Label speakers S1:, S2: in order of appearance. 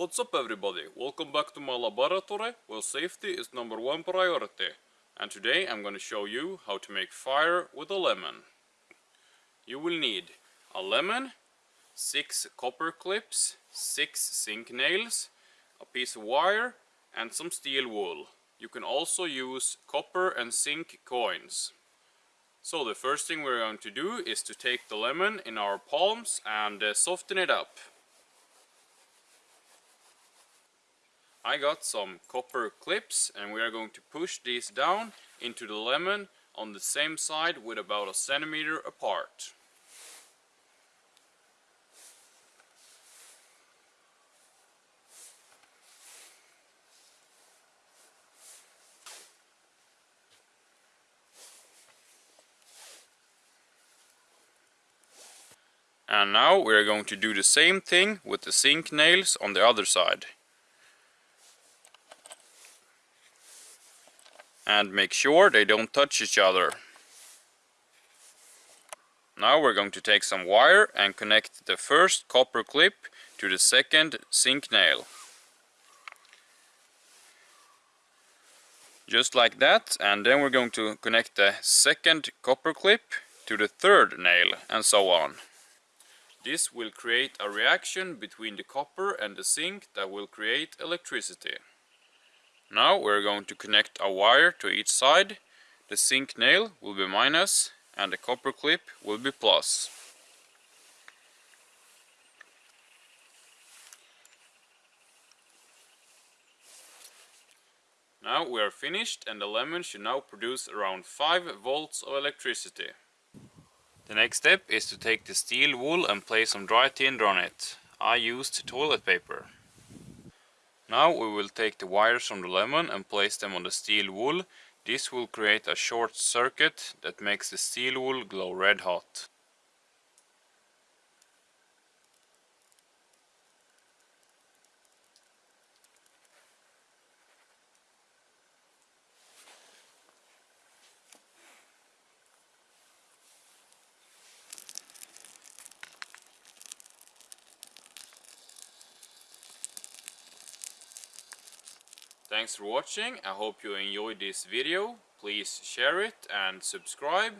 S1: What's up everybody, welcome back to my laboratory where safety is number one priority and today I'm gonna show you how to make fire with a lemon. You will need a lemon, 6 copper clips, 6 zinc nails, a piece of wire and some steel wool. You can also use copper and zinc coins. So the first thing we're going to do is to take the lemon in our palms and uh, soften it up. I got some copper clips and we are going to push these down into the lemon on the same side with about a centimeter apart. And now we are going to do the same thing with the zinc nails on the other side. And make sure they don't touch each other. Now we're going to take some wire and connect the first copper clip to the second zinc nail. Just like that and then we're going to connect the second copper clip to the third nail and so on. This will create a reaction between the copper and the zinc that will create electricity. Now we're going to connect a wire to each side. The zinc nail will be minus and the copper clip will be plus. Now we are finished and the lemon should now produce around 5 volts of electricity. The next step is to take the steel wool and place some dry tinder on it. I used toilet paper. Now we will take the wires from the lemon and place them on the steel wool. This will create a short circuit that makes the steel wool glow red hot. Thanks for watching, I hope you enjoyed this video. Please share it and subscribe.